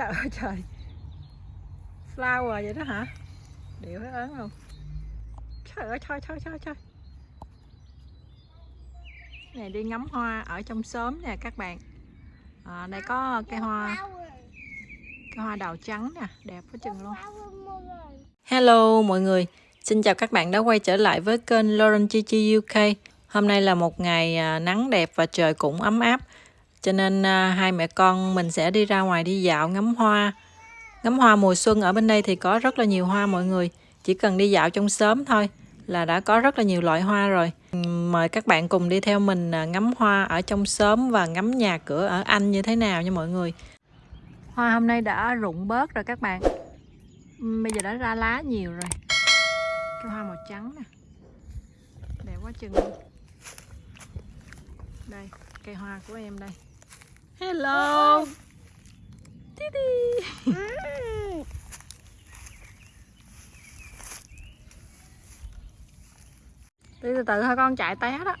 trời ơi trời. Flower vậy đó hả? Điệu hết ớn luôn trời ơi trời trời trời trời. Này đi ngắm hoa ở trong xóm nè các bạn. À, đây có cây hoa cây hoa đào trắng nè đẹp quá chừng luôn. Hello mọi người, xin chào các bạn đã quay trở lại với kênh Lauren Chi Chi UK. Hôm nay là một ngày à, nắng đẹp và trời cũng ấm áp. Cho nên à, hai mẹ con mình sẽ đi ra ngoài đi dạo ngắm hoa. Ngắm hoa mùa xuân ở bên đây thì có rất là nhiều hoa mọi người. Chỉ cần đi dạo trong sớm thôi là đã có rất là nhiều loại hoa rồi. Mời các bạn cùng đi theo mình à, ngắm hoa ở trong sớm và ngắm nhà cửa ở Anh như thế nào nha mọi người. Hoa hôm nay đã rụng bớt rồi các bạn. Bây giờ đã ra lá nhiều rồi. Cái hoa màu trắng nè. Đẹp quá chừng. Đây, cây hoa của em đây. Hello. Titi. Đi từ từ thôi con chạy té đó.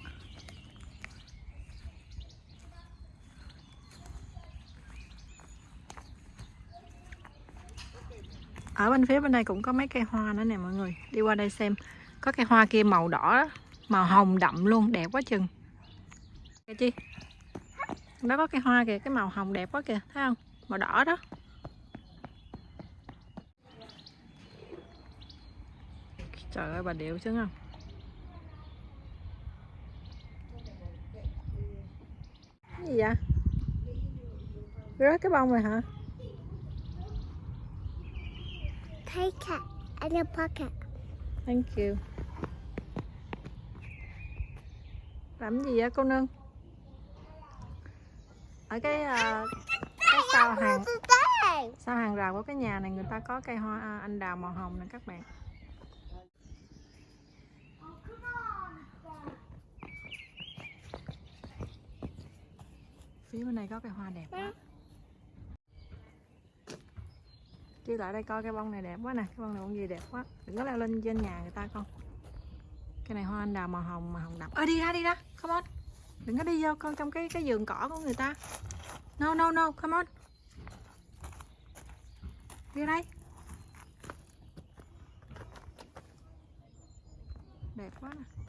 Ở bên phía bên đây cũng có mấy cây hoa nữa nè mọi người. Đi qua đây xem. Có cây hoa kia màu đỏ, màu hồng đậm luôn, đẹp quá chừng. Kìa chi? Đó có cây hoa kìa, cái màu hồng đẹp quá kìa, thấy không? Màu đỏ đó. Trời ơi bà điệu chứ không? Cái gì vậy? Rớt cái bông rồi hả? Take it in your pocket. Thank you. Làm gì vậy cô nương? Ở cái uh, cái sau hàng sau hàng rào của cái nhà này người ta có cây hoa à, anh đào màu hồng nè các bạn. Phía bên này có cây hoa đẹp quá. Chứ lại đây coi cái bông này đẹp quá nè, cái bông này bông gì đẹp quá. Đừng có leo lên trên nhà người ta con. Cái này hoa anh đào màu hồng màu hồng đậm. Ơ đi ra đi ra, come on. Đừng có đi vô con trong cái cái vườn cỏ của người ta. No no no, come on. Đi đây. Đẹp quá nè.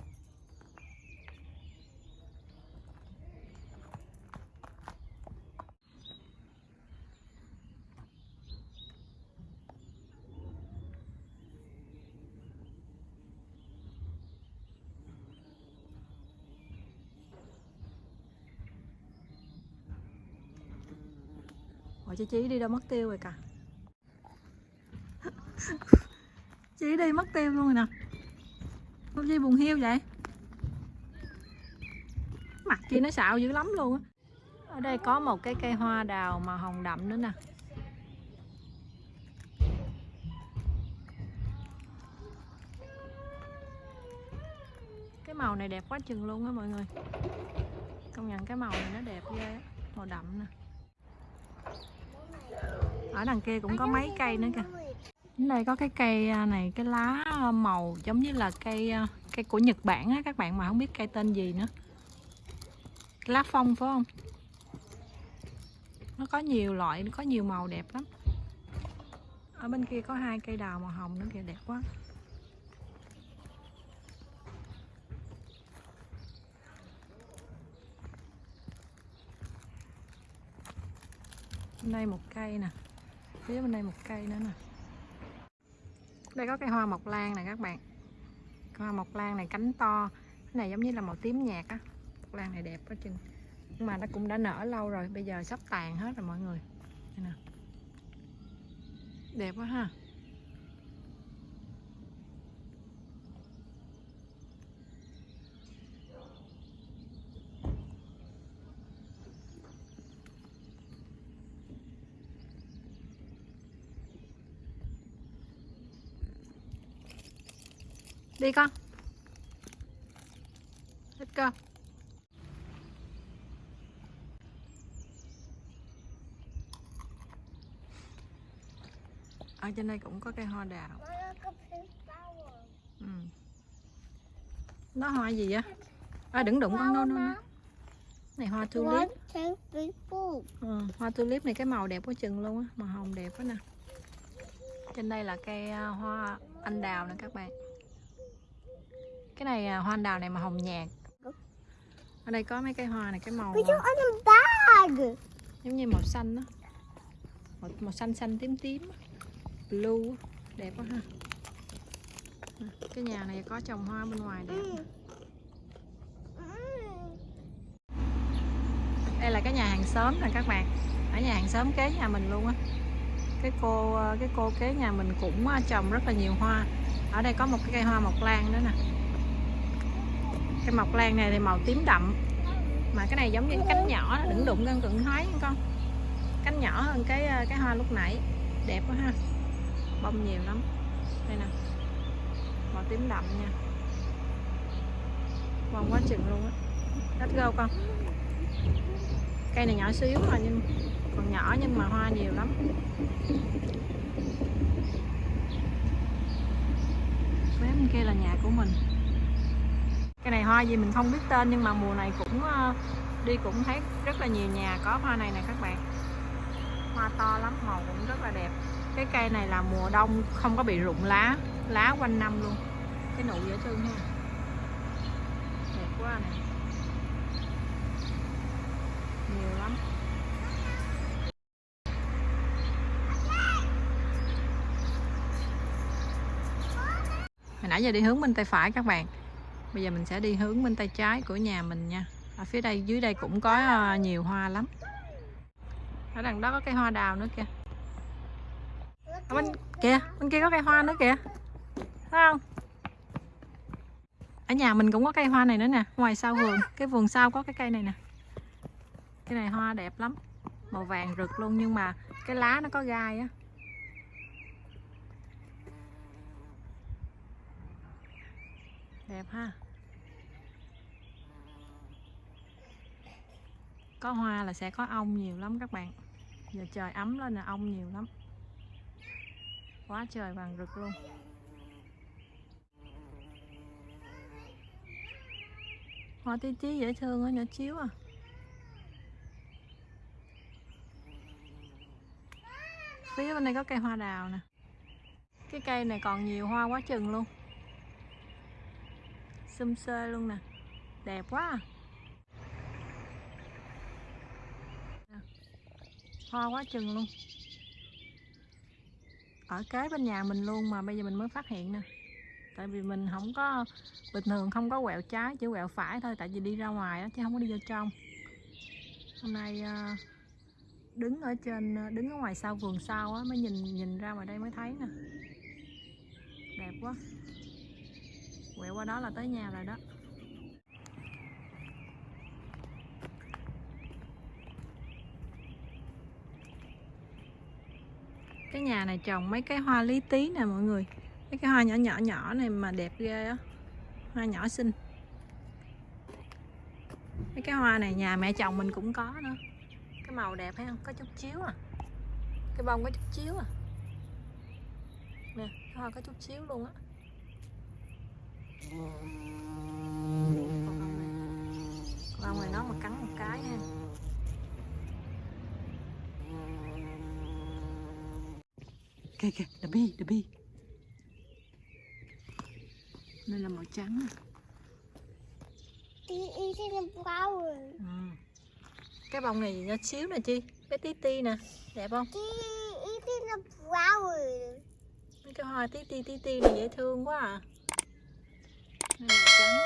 Ủa chị Chí đi đâu mất tiêu rồi cả. Chí đi mất tiêu luôn rồi nè. Không chi buồn hiu vậy? Mặt chị nó xạo dữ lắm luôn á. Ở đây có một cái cây hoa đào màu hồng đậm nữa nè. Cái màu này đẹp quá chừng luôn á mọi người. Công nhận cái màu này nó đẹp ghê á. Màu đậm nè ở đằng kia cũng có mấy cây nữa kìa. Đây có cái cây à, này, cái lá màu giống như là cây à, cây của Nhật Bản á, các bạn mà không biết cây tên gì nữa. Cái lá phong phải không? Nó có nhiều loại, nó có nhiều màu đẹp lắm. Ở bên kia có hai cây đào màu hồng nữa kìa, đẹp quá. Đây một cây nè phía bên đây một cây nữa nè. Đây có cây hoa mộc lan nè các bạn. Cây hoa mộc lan này cánh to. Cái này giống như là màu tím nhạt á. Mộc lan này đẹp quá chừng. Nhưng mà nó cũng đã nở lâu rồi. Bây giờ sắp tàn hết rồi mọi người. Đây nè. Đẹp quá ha. Đi con. Let's go Ở trên đây cũng có cây hoa đào. Ừ. Nó hoa gì vậy? À đừng đụng con no no này hoa tulip. ừ, hoa tulip này cái màu đẹp quá chừng luôn á màu hồng đẹp quá nè. Trên đây là cây à, hoa anh đào nè các bạn cái này à, hoa đào này màu hồng nhạt. Ở đây có mấy cây hoa này cái màu giống như màu xanh đó màu, màu xanh xanh tím tím blue đẹp quá ha. Nè, cái nhà này có trồng hoa bên ngoài đẹp. Mm. đây là cái nhà hàng xóm nè các bạn. Ở nhà hàng xóm kế nhà mình luôn á. Cái cô ờ, cái cô kế nhà mình cũng ờ, trồng rất là nhiều hoa. Ở đây có một cái cây hoa mộc lan nữa nè cái mọc lan này thì màu tím đậm. Mà cái này giống như cái cánh nhỏ nó đừng đụng gần cận thoái nha con. Cánh nhỏ hơn cái ờ, cái hoa lúc nãy. Đẹp quá ha. Bông nhiều lắm. Đây nè. Màu tím đậm nha. Bông quá chừng luôn á. Let's go con. Cây này nhỏ xíu mà nhưng còn nhỏ nhưng mà hoa nhiều lắm. Mấy bên kia là nhà của mình cái này hoa gì mình không biết tên nhưng mà mùa này cũng ờ, đi cũng thấy rất là nhiều nhà có hoa này nè các bạn. Hoa to lắm, màu cũng rất là đẹp. Cái cây này là mùa đông, không có bị rụng lá lá quanh năm luôn. Cái nụ dễ thương ha. Đẹp quá này nhiều lắm. Hồi nãy giờ đi hướng bên tay phải các bạn bây giờ mình sẽ đi hướng bên tay trái của nhà mình nha. Ở phía đây, dưới đây cũng có ờ, nhiều hoa lắm. Ở đằng đó có cây hoa đào nữa kìa. Ở bên kìa, bên kia có cây hoa nữa kìa. Thấy không? Ở nhà mình cũng có cây hoa này nữa nè. Ngoài sau vườn, cái vườn sau có cái cây này nè. Cái này hoa đẹp lắm. Màu vàng rực luôn, nhưng mà cái lá nó có gai á. Đẹp ha. Có hoa là sẽ có ong nhiều lắm các bạn. Giờ trời ấm lên là ong nhiều lắm. Quá trời vàng rực luôn. Hoa tí tí dễ thương á nhỏ chiếu à. Phía bên đây có cây hoa đào nè. Cái cây này còn nhiều hoa quá chừng luôn. Xum xê luôn nè. Đẹp quá à. Hoa quá chừng luôn. Ở kế bên nhà mình luôn mà bây giờ mình mới phát hiện nè. Tại vì mình không có bình thường không có quẹo trái chỉ quẹo phải thôi tại vì đi ra ngoài đó, chứ không có đi vô trong. Hôm nay ờ, đứng ở trên ờ, đứng ở ngoài sau vườn sau á mới nhìn nhìn ra ngoài đây mới thấy nè. Đẹp quá. Quẹo qua đó là tới nhà rồi đó. Cái nhà này trồng mấy cái hoa lý tí nè mọi người. Mấy cái hoa nhỏ nhỏ nhỏ này mà đẹp ghê á. Hoa nhỏ xinh. Mấy cái hoa này nhà mẹ chồng mình cũng có nữa cái màu đẹp thấy không? Có chút chiếu à. Cái bông có chút chiếu à. Nè, cái hoa có chút chiếu luôn á. Con bông này này nó mà cắn một cái ha. Kìa kìa the bee the bee đây là màu trắng à. Ừ. cái bông này nhỏ xíu nè chi bé tí ti nè đẹp không mấy cái hoa tí ti tí ti này dễ thương quá à đây là màu trắng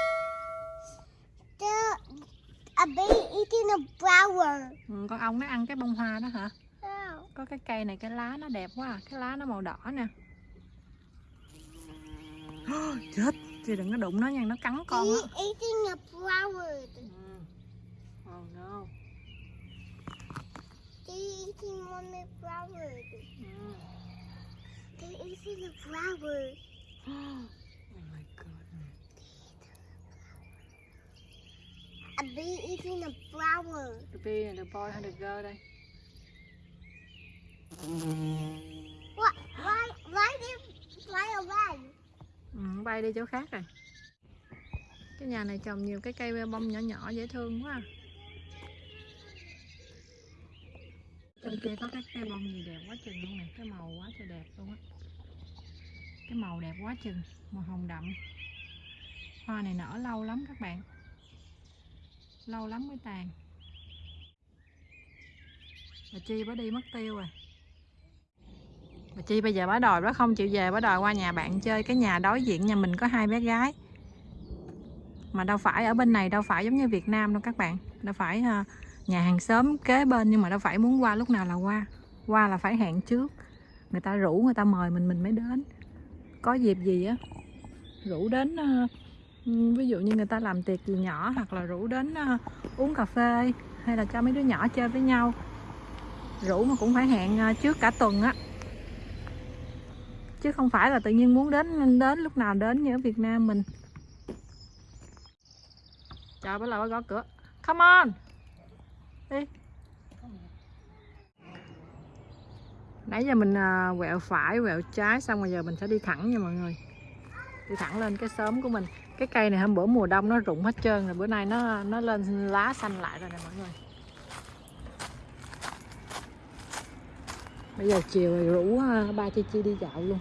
The a bee eating a flower. ừ, con ong nó ăn cái bông hoa đó hả. Có cái cây này cái lá nó đẹp quá à. cái lá nó màu đỏ nè chết chị đừng có đụng nó nha nó cắn con á eating a flower. ừ. oh no She eating one flower. ừ. Eating a flower. oh my god A bee eating a flower. the bee and the boy hay the girl đây What? Why? Why did it ừ, bay đi chỗ khác rồi. Cái nhà này trồng nhiều cái cây bông nhỏ nhỏ dễ thương quá à. kia có cái cây bông gì đẹp quá chừng luôn nè? Cái màu quá trời đẹp luôn á. Cái màu đẹp quá chừng màu hồng đậm. Hoa này nở lâu lắm các bạn. Lâu lắm mới tàn. Bà chi bà đi mất tiêu rồi bà chi, bây giờ bà đòi bà không chịu về bà đòi qua nhà bạn chơi cái nhà đối diện nhà mình có hai bé gái. Mà đâu phải ở bên này, đâu phải giống như Việt Nam đâu các bạn. Đâu phải ờ, nhà hàng xóm kế bên, nhưng mà đâu phải muốn qua lúc nào là qua. Qua là phải hẹn trước. Người ta rủ, người ta mời mình mình mới đến. Có dịp gì á, rủ đến ờ, ví dụ như người ta làm tiệc gì nhỏ, hoặc là rủ đến ờ, uống cà phê, hay là cho mấy đứa nhỏ chơi với nhau. Rủ mà cũng phải hẹn trước cả tuần á chứ không phải là tự nhiên muốn đến đến lúc nào đến như ở Việt Nam mình. Chờ bắt đầu bà gõ cửa. Come on. Đi. Nãy giờ mình à, quẹo phải, quẹo trái Xong rồi giờ mình sẽ đi thẳng nha mọi người. Đi thẳng lên cái xóm của mình. Cái cây này hôm bữa mùa đông nó rụng hết trơn rồi Bữa nay nó nó lên lá xanh lại rồi nè mọi người. Bây giờ chiều rồi rủ à, ba Chi Chi đi dạo luôn.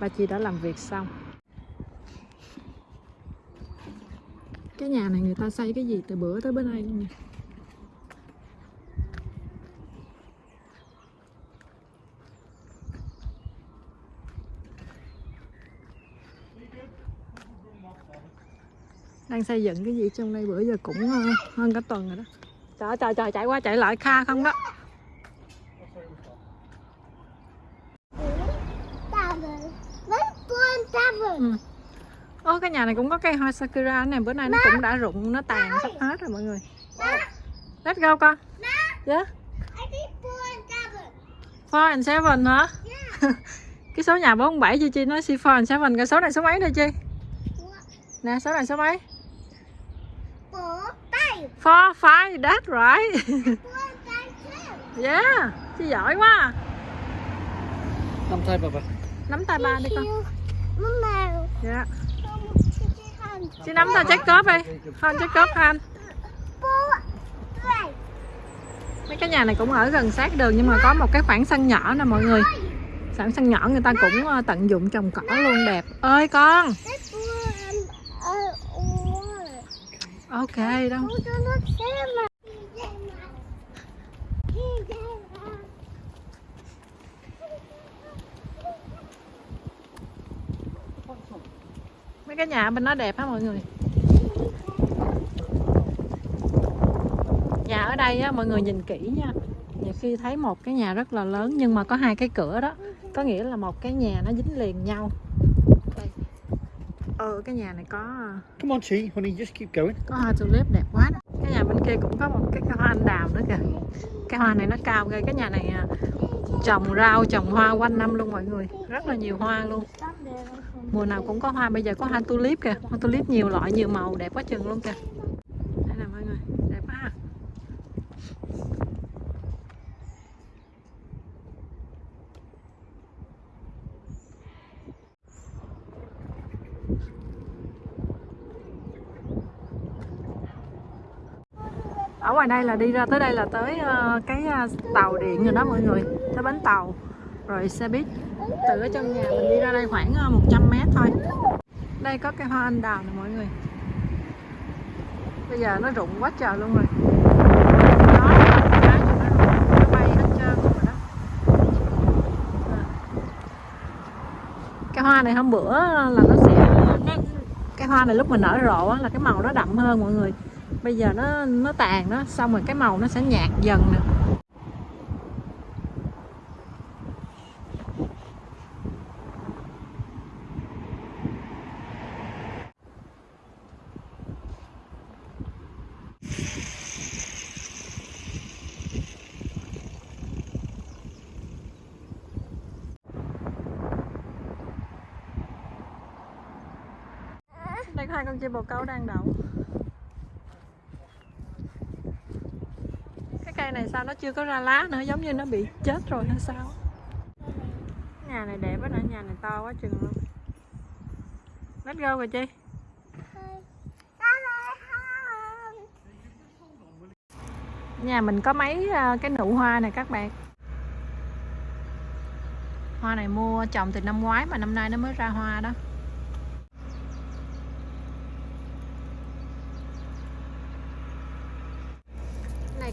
Ba Chi đã làm việc xong. Cái nhà này người ta xây cái gì từ bữa tới bữa nay luôn nè đang xây dựng cái gì trong đây bữa giờ cũng ờ, hơn cả tuần rồi đó. Trời trời trời, chạy qua chạy lại kha không đó Tavern. Let's tavern. Ô cái nhà này cũng có cây hoa sakura này bữa nay nó cũng đã rụng nó tàn sắp hết rồi mọi người. Let's go con. Yeah I think four and seven hả? Cái số nhà 47 Chi Chi? Nói si four and seven cái số này số mấy đây Chi? Nè số này số mấy? Four, five. four five that's right. Yeah Chi giỏi quá. Nắm tay bà bà. Nắm tay ba đi con. Dạ. Chi nắm tay check cốp đi. Không han Four, three. mấy cái nhà này cũng ở gần sát đường nhưng mà có một cái khoảng sân nhỏ nè mọi người. Khoảng sân nhỏ người ta cũng ờ, tận dụng trồng cỏ luôn đẹp. Ơi con. Water. ok đâu Go to the cinema. Mấy cái nhà bên đó đẹp hả mọi người? Nhà ở đây á mọi người nhìn kỹ nha. Nhiều khi thấy một cái nhà rất là lớn nhưng mà có hai cái cửa đó. Có nghĩa là một cái nhà nó dính liền nhau. Đây ờ cái nhà này có Come on, Chi, honey, just keep going. có hoa tulip đẹp quá đó. cái nhà bên kia cũng có một cái hoa anh đào nữa kìa. Cái hoa này nó cao ghê. Cái nhà này à, trồng rau, trồng hoa quanh năm luôn mọi người. Rất là nhiều hoa luôn. Mùa nào cũng có hoa. Bây giờ có hoa tulip kìa. Hoa tulip nhiều loại, nhiều màu, đẹp quá chừng luôn kìa. Đây nè mọi người, đẹp quá ha ở ngoài đây là đi ra tới đây là tới ờ, cái ờ, tàu điện rồi đó mọi người tới bến tàu. Rồi xe buýt từ ở trong nhà mình đi ra đây khoảng ờ, 100 mét thôi. Đây có cây hoa anh đào nè mọi người. Bây giờ nó rụng quá trời luôn rồi. Cái nó nó bay hết trơn rồi đó. À. cái hoa này hôm bữa là nó sẽ nó, cái hoa này lúc mà nở rộ á, là cái màu nó đậm hơn mọi người. Bây giờ nó nó tàn đó xong rồi cái màu nó sẽ nhạt dần nè. Đây có hai con chim bồ câu đang đậu. Cái cây này sao nó chưa có ra lá nữa, giống như nó bị chết rồi hay sao? Nhà này đẹp quá nè, nhà này to quá chừng luôn. Let's go rồi chi Nhà mình có mấy à, cái nụ hoa này các bạn. Hoa này mua trồng từ năm ngoái mà năm nay nó mới ra hoa đó.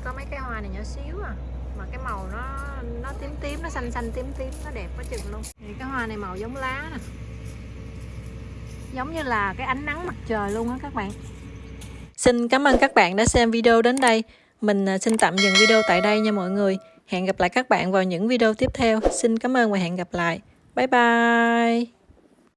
Có mấy cái hoa này nhỏ xíu à. Mà cái màu nó nó tím tím, nó xanh xanh tím tím, nó đẹp quá chừng luôn. Thì cái hoa này màu giống lá nè. Giống như là cái ánh nắng mặt trời luôn á các bạn. Xin cảm ơn các bạn đã xem video đến đây. Mình à, xin tạm dừng video tại đây nha mọi người. Hẹn gặp lại các bạn vào những video tiếp theo. Xin cảm ơn và hẹn gặp lại. Bye bye.